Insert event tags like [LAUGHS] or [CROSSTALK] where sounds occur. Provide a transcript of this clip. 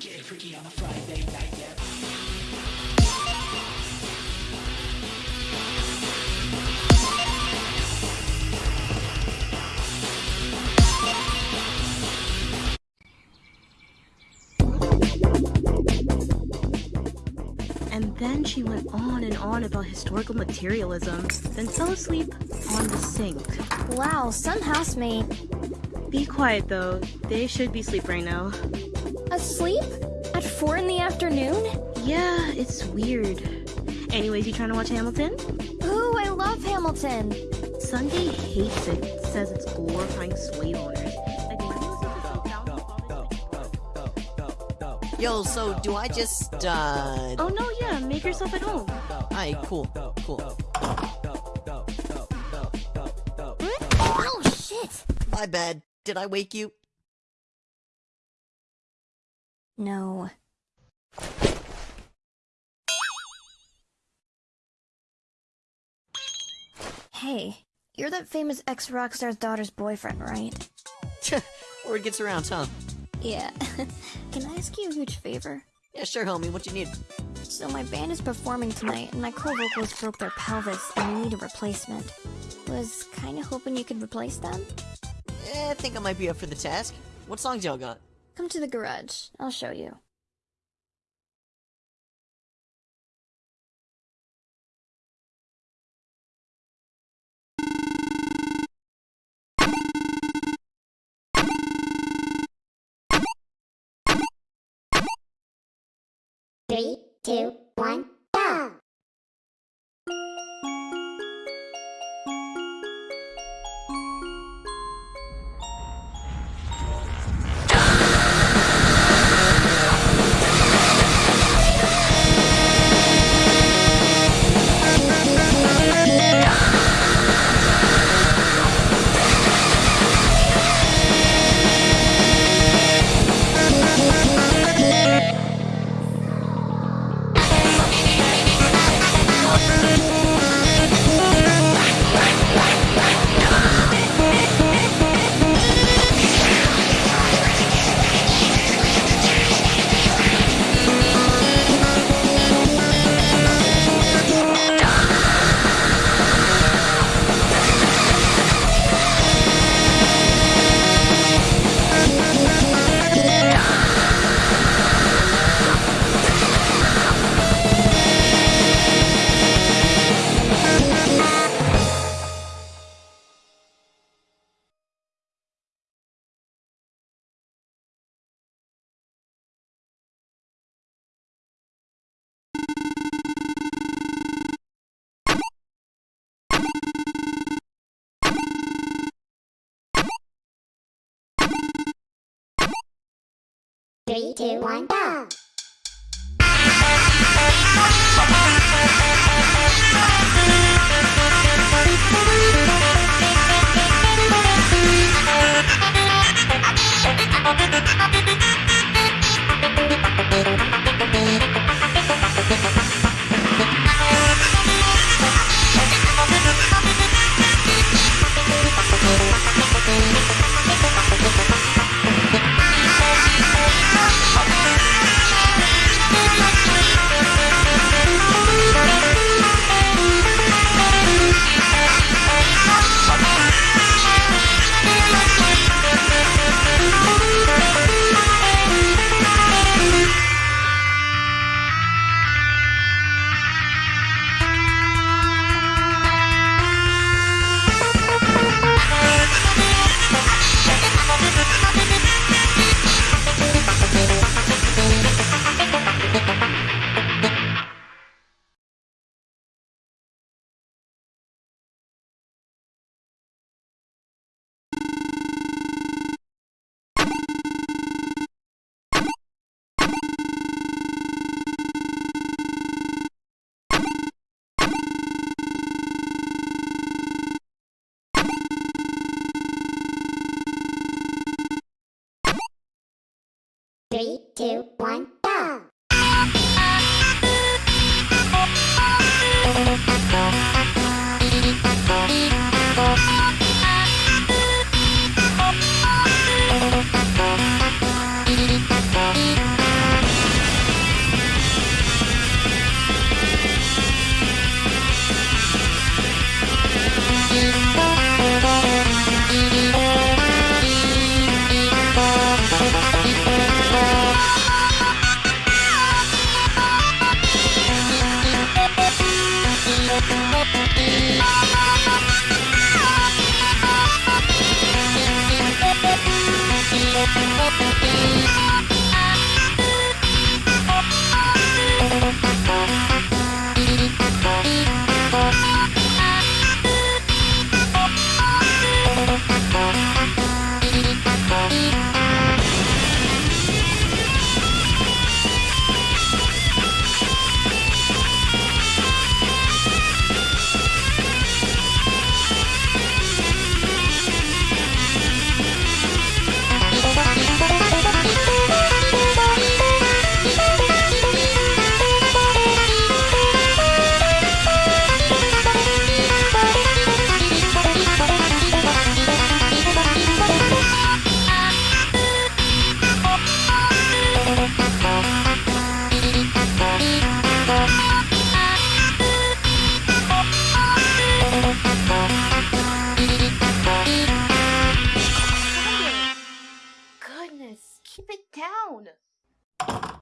Get freaky on a Friday night, yeah. And then she went on and on about historical materialism, then fell asleep on the sink. Wow, some housemate. Be quiet though, they should be asleep right now. Asleep? At 4 in the afternoon? Yeah, it's weird. Anyways, you trying to watch Hamilton? Ooh, I love Hamilton. Sunday hates it, says it's glorifying slave owners. Like, do you listen to the founding fathers? Yo, so do I just, uh... Oh no, yeah, make yourself at home. Alright, cool, cool. Oh, shit. My bad. Did I wake you? No. Hey, you're that famous ex-rockstar's daughter's boyfriend, right? Word gets around, huh? Yeah. [LAUGHS] Can I ask you a huge favor? Yeah, sure, homie. What you need? So my band is performing tonight, and my co-vocals broke their pelvis, and we need a replacement. Was kinda hoping you could replace them? Eh, I think I might be up for the task. What songs y'all got? Come to the garage. I'll show you. Three, two, one, Three, two, one, go! [LAUGHS] Three, two, one, We'll. Down.